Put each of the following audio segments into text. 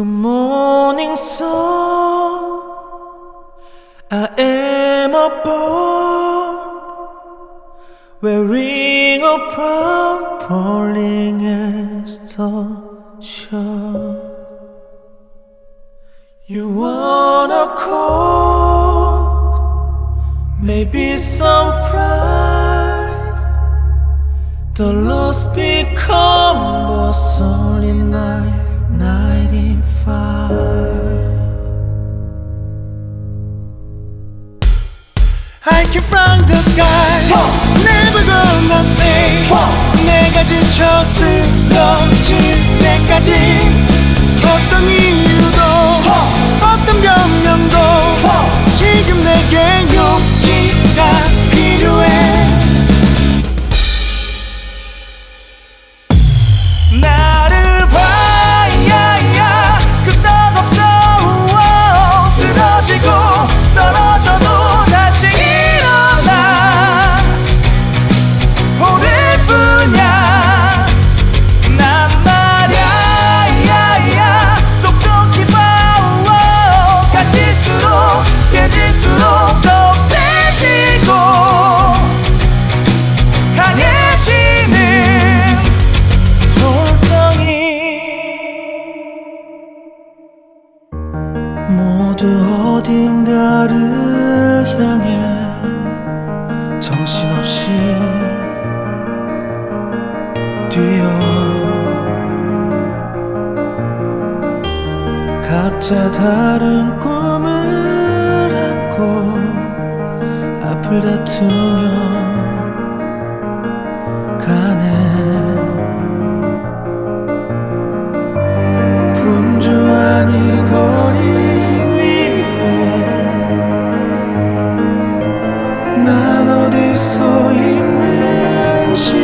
Good morning song I am a boy Wearing a brown falling as shore You wanna cook Maybe some fries? The lost become a solid night Came from the sky Never gonna stay 내가 지쳐 쓰러질 때까지 어떤 이유 모두 어딘가를 향해 정신없이 뛰어 각자 다른 꿈을 안고 앞을 다투며 난 어디 서 있는지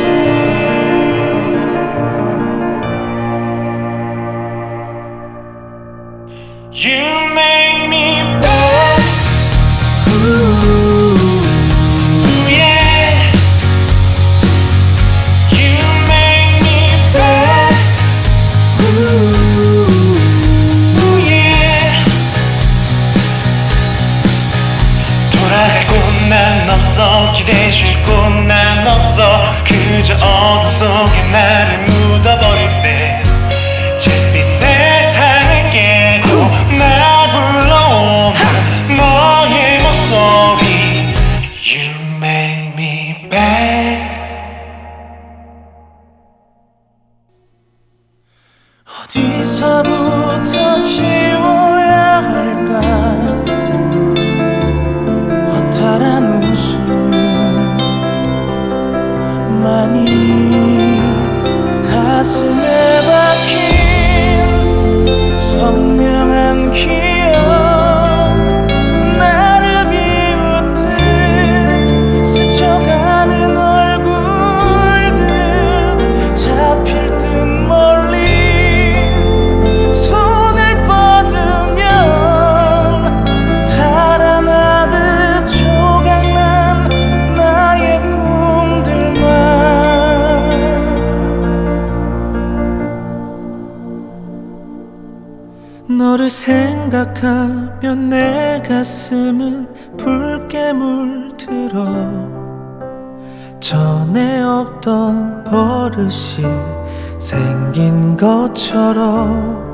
기대줄 곳난 없어. 그저 어둠 속에 나를 묻어버릴 때 잿빛 세상을 깨고 날 불러오는 너의 목소리. You make me bad. 어디서부터 너를 생각하면 내 가슴은 붉게 물들어. 전에 없던 버릇이 생긴 것처럼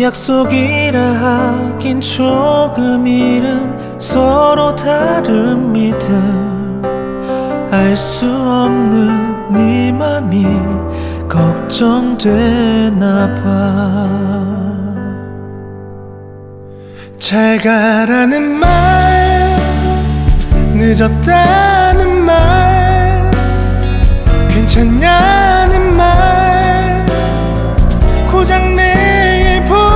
약속이라 하긴 조금 잃은 서로 다른 믿음. 알 수 없는 네 맘이 걱정되나 봐 잘 가라는 말 늦었다는 말 괜찮냐는 말 고장 내일 보자말.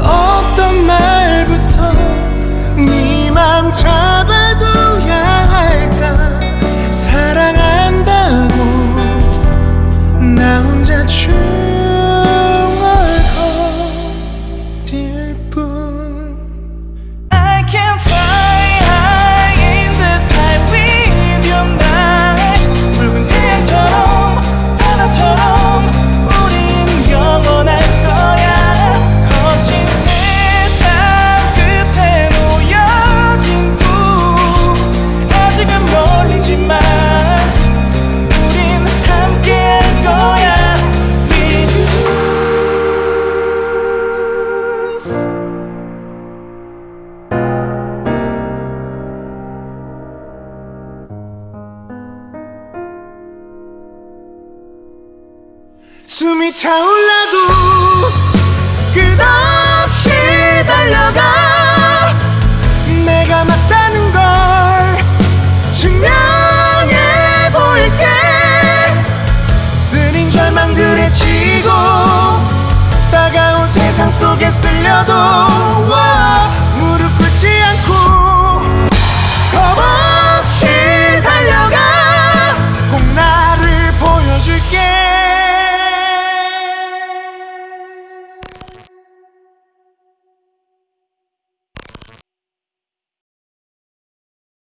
어떤 말부터 네맘 잡아둬야 할까? 사랑한다고 나 혼자 중 숨이 차올라도 끝없이 달려가 내가 맞다는 걸 증명해 볼게. 쓰린 절망들에 지고 따가운 세상 속에 쓸려도 와